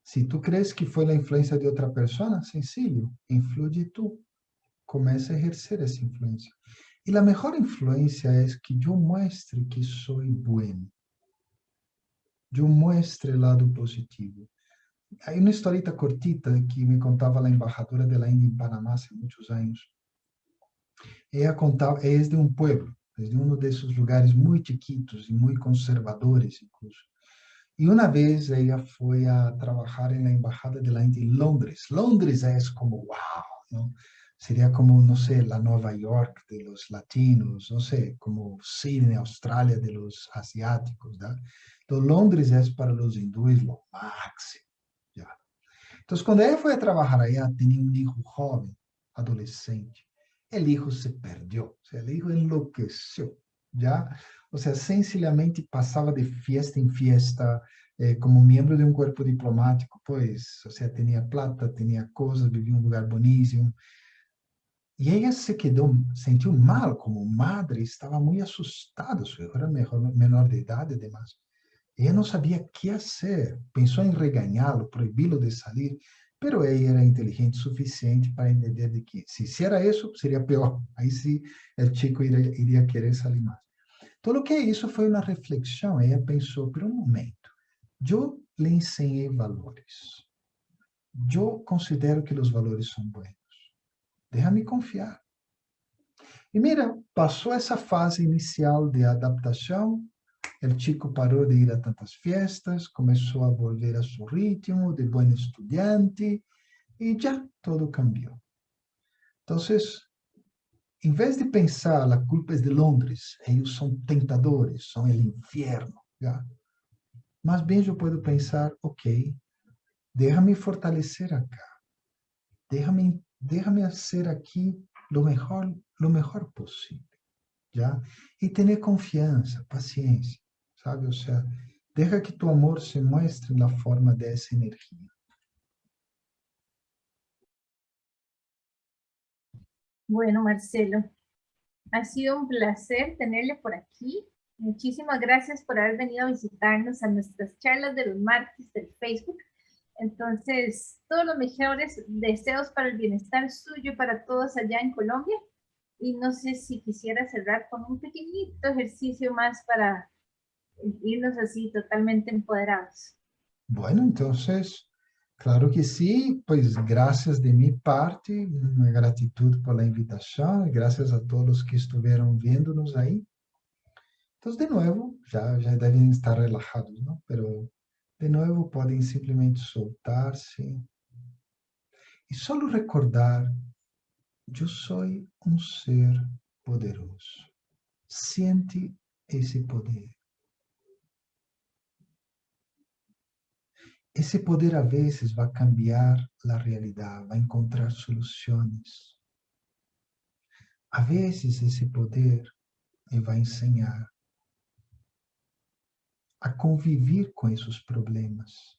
[SPEAKER 2] si tú crees que fue la influencia de otra persona, sencillo, influye tú. Comienza a ejercer esa influencia. Y la mejor influencia es que yo muestre que soy bueno. Yo muestre el lado positivo. Hay una historieta cortita que me contaba la embajadora de la India en Panamá hace muchos años. Ella contaba, ella es de un pueblo, de um desses lugares muito chiquitos e muito conservadores, incluso. E uma vez ela foi a trabalhar na embaixada da Índia em Londres. Londres é como uau, não? Seria como, não sei, a Nova York de los latinos, não sei, como Sydney, Austrália de los asiáticos, né? Então, Londres é para os hindus o máximo, já. Então, quando ela foi a trabalhar aí, tinha um hijo jovem, adolescente el hijo se perdió, o sea, el hijo enloqueció, ¿ya? O sea, sencillamente pasaba de fiesta en fiesta, eh, como membro de um corpo diplomático, pois, ou seja, tinha plata, tinha coisas, vivia em um lugar boníssimo. E ela se quedou, sentiu mal como madre, estava muito assustada, sua filho era menor, menor de idade, además. Ela não sabia o que fazer, pensou em regañá-lo, proibi-lo de sair, pero ela era inteligente o suficiente para entender de que, se, se era isso, seria pior. Aí sim, o chico iria, iria querer sair mais. Então, o que é isso foi uma reflexão. Ela pensou, por um momento, eu lhe ensinei valores. Eu considero que os valores são bons. Déjame confiar. E mira, passou essa fase inicial de adaptação, El chico paró de ir a tantas fiestas, comenzó a volver a su ritmo de buen estudiante y ya todo cambió. Entonces, en vez de pensar la culpa es de Londres, ellos son tentadores, son el infierno, ¿ya? Más bien yo puedo pensar, ok, déjame fortalecer acá, déjame, déjame hacer aquí lo mejor, lo mejor posible, ¿ya? Y tener confianza, paciencia sabe? Ou seja, deixa que tu amor se mostre na forma dessa energia.
[SPEAKER 1] Bueno, Marcelo, ha sido un placer tenerle por aquí. Muchísimas gracias por haber venido a visitarnos a nuestras charlas de los martes del Facebook. Entonces, todos los mejores deseos para el bienestar suyo para todos allá en Colombia. Y no sé si quisiera cerrar con un pequeñito ejercicio más para irnos así totalmente empoderados.
[SPEAKER 2] Bueno, entonces Claro que sim, pois graças de minha parte, uma gratidão pela invitação, graças a todos que estiveram vendo-nos aí. Então, de novo, já, já devem estar relaxados, não? Pero, de novo, podem simplesmente soltar-se e só recordar: eu sou um ser poderoso. Sente esse poder. Esse poder a vezes vai cambiar a realidade, vai encontrar soluções. A vezes esse poder me vai ensinar a conviver com esses problemas,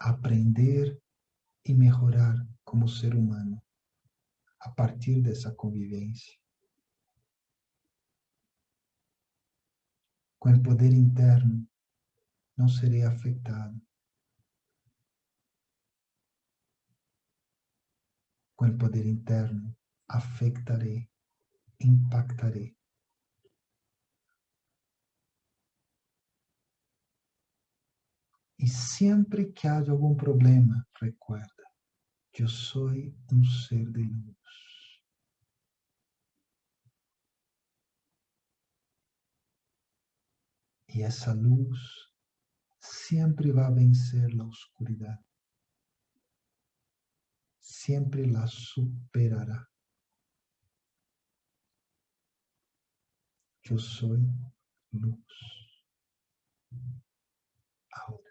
[SPEAKER 2] a aprender e melhorar como ser humano a partir dessa convivência. Com o poder interno, não serei afetado. Com o poder interno, afetarei, impactarei. E sempre que haja algum problema, recuerda, eu sou um ser de luz. E essa luz siempre va a vencer la oscuridad. Siempre la superará. Yo soy luz. Ahora.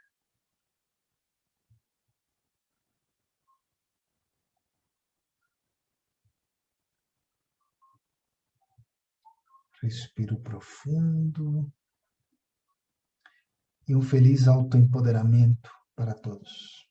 [SPEAKER 2] Respiro profundo e um feliz autoempoderamento para todos.